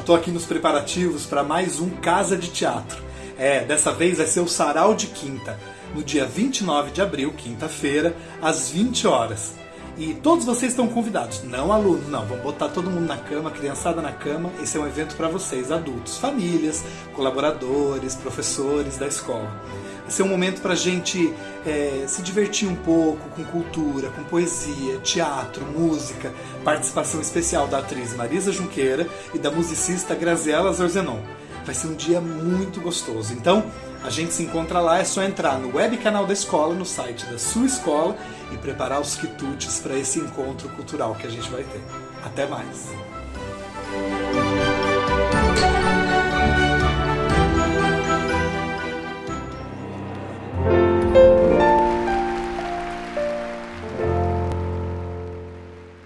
tô aqui nos preparativos para mais um Casa de Teatro. É, dessa vez vai ser o Sarau de Quinta, no dia 29 de abril, quinta-feira, às 20 horas. E todos vocês estão convidados, não alunos, não. Vamos botar todo mundo na cama, criançada na cama. Esse é um evento para vocês, adultos, famílias, colaboradores, professores da escola. Vai ser um momento para a gente é, se divertir um pouco com cultura, com poesia, teatro, música, participação especial da atriz Marisa Junqueira e da musicista Graziela Zorzenon. Vai ser um dia muito gostoso. Então, a gente se encontra lá, é só entrar no web canal da escola, no site da sua escola e preparar os quitutes para esse encontro cultural que a gente vai ter. Até mais!